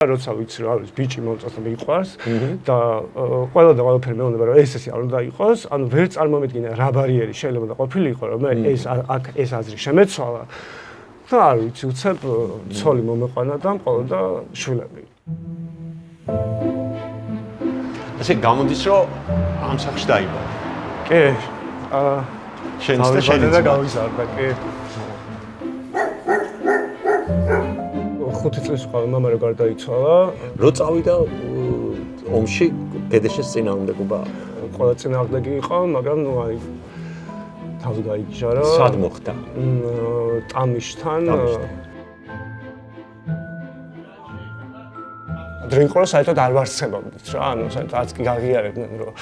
როცა ვიცი რა არის ბიჭი მომწონს და მიყვარს და ყველა და ყველაფერი მეუბნება რომ ეს ესე არ უნდა იყოს, ანუ ვერ წარმომედგინე რა ბარიერი შეიძლება და ყოფილიყო რომ ეს აქ ეს აზრი შემეცვალა. და არ ვიცი, უცებ ცოლი მომეყვანა და მყოლოდა შვილები. ასე გამოდის რომ ამ სახში დაიბადა. კი. აა შენ სტეშენი და გავიზარდა, კი. ხუთი წლის ყავა მამა რო გარდაიცვალა. რო წავიდა ომში დედაშეს წინააღმდეგობა ყველა წინააღმდეგი იყო, მაგრამ ნუ აი თავი გაიჯარა. სად მოხდა? ტამიშთან. დრინკოლა საერთოდ არ ვარცხებობდით რა, ანუ საერთოდ არც კი გაღიარებდნენ რომ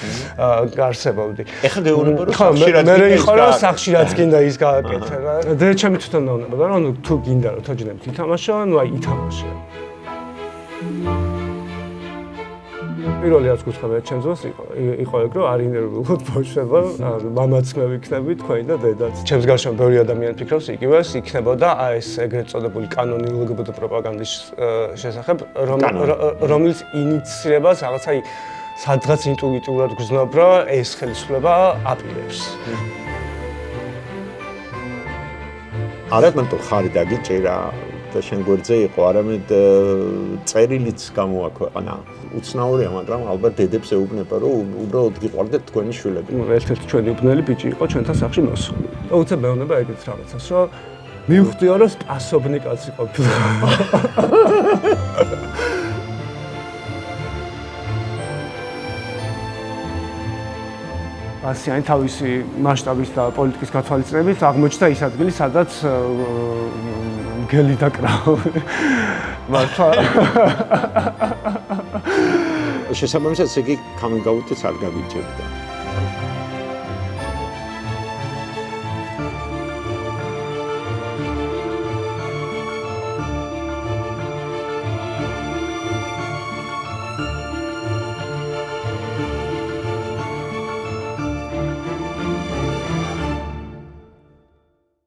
გარსებობდი. ეხლა გეუბნება რომ სახშირად მე მე იყო რომ სახშირად გინდა ის გააკეთე რა. და ჩემი თვითონ დაუნება და რომ თუ გინდა რომ თოჯინებს ითამაშო, ну აი ითამაშე. პირველი რაც გუცხებია ჩემს დროს იყო იყო ეგ რომ არ ინერვიულოთ ბავშვება მამაც მე ვიქნები თქვენი და დედაც. ჩემს გარშემო ბევრი ადამიანი ფიქრობს იგივეს იქნებოდა აი ეს ეგრეთ წოდებული კანონი ლგბტ პროპაგანდის შესახებ რომელიც ინიცირებას რაღაცა სადღაც ინტუიტიურად გრძნობ რომ ეს ხელისუფლება აპირებს. არა მარტო ხარი დაგიჭირა და შენ გვერდზე იყო, არამედ წერილიც გამოაქვეყნა. უცნაურია, მაგრამ ალბათ დედებს ეუბნება, რომ უბრალოდ გიყვარდეთ თქვენი შვილები. ერთ-ერთი ჩვენი უბნელი ბიჭი იყო ჩვენთან სახში მოსული. და უცებ მეუბნება ეგეთ რაღაცას, რომ მივხვდიო, რომ სპასობნი კაცი ყოფილა. ასიანი თავისი მასშტაბის და პოლიტიკის გათვალისწინებით აღმოჩნდა ის ადგილი, სადაც გელი დაკრავ. მართლა. შესაბამისად, იგი coming out-იც არ გაგიჭირდა.